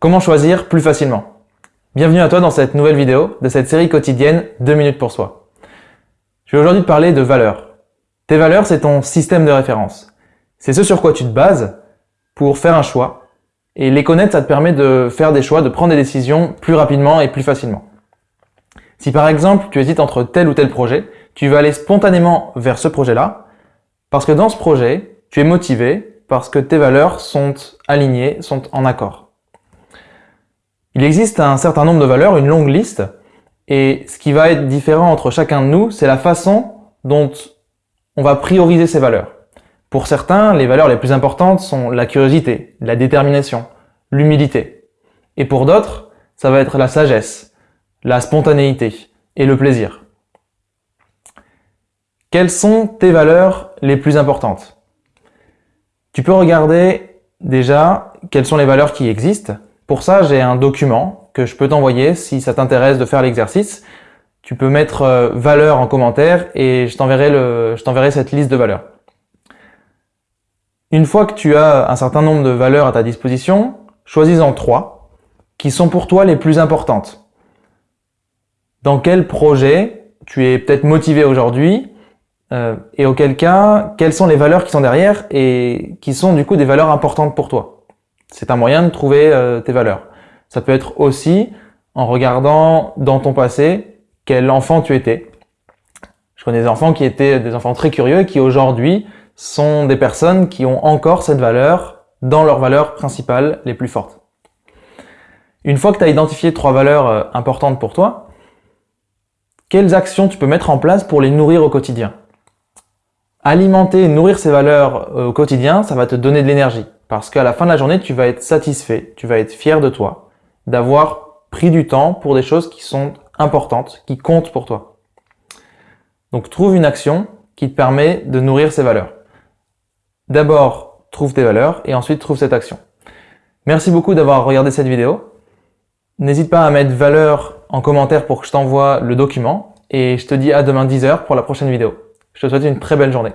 Comment choisir plus facilement? Bienvenue à toi dans cette nouvelle vidéo de cette série quotidienne 2 minutes pour soi. Je vais aujourd'hui te parler de valeurs. Tes valeurs, c'est ton système de référence. C'est ce sur quoi tu te bases pour faire un choix. Et les connaître, ça te permet de faire des choix, de prendre des décisions plus rapidement et plus facilement. Si par exemple, tu hésites entre tel ou tel projet, tu vas aller spontanément vers ce projet-là, parce que dans ce projet, tu es motivé, parce que tes valeurs sont alignées, sont en accord. Il existe un certain nombre de valeurs, une longue liste, et ce qui va être différent entre chacun de nous, c'est la façon dont on va prioriser ces valeurs. Pour certains, les valeurs les plus importantes sont la curiosité, la détermination, l'humilité. Et pour d'autres, ça va être la sagesse, la spontanéité et le plaisir. Quelles sont tes valeurs les plus importantes? Tu peux regarder déjà quelles sont les valeurs qui existent pour ça, j'ai un document que je peux t'envoyer si ça t'intéresse de faire l'exercice. Tu peux mettre euh, valeur en commentaire et je t'enverrai cette liste de valeurs. Une fois que tu as un certain nombre de valeurs à ta disposition, choisis-en trois qui sont pour toi les plus importantes. Dans quel projet tu es peut-être motivé aujourd'hui euh, et auquel cas, quelles sont les valeurs qui sont derrière et qui sont du coup des valeurs importantes pour toi? C'est un moyen de trouver euh, tes valeurs. Ça peut être aussi en regardant dans ton passé quel enfant tu étais. Je connais des enfants qui étaient des enfants très curieux et qui aujourd'hui sont des personnes qui ont encore cette valeur dans leurs valeurs principales les plus fortes. Une fois que tu as identifié trois valeurs euh, importantes pour toi, quelles actions tu peux mettre en place pour les nourrir au quotidien? Alimenter et nourrir ces valeurs euh, au quotidien, ça va te donner de l'énergie. Parce qu'à la fin de la journée, tu vas être satisfait, tu vas être fier de toi, d'avoir pris du temps pour des choses qui sont importantes, qui comptent pour toi. Donc trouve une action qui te permet de nourrir ces valeurs. D'abord, trouve tes valeurs et ensuite trouve cette action. Merci beaucoup d'avoir regardé cette vidéo. N'hésite pas à mettre valeur en commentaire pour que je t'envoie le document et je te dis à demain 10h pour la prochaine vidéo. Je te souhaite une très belle journée.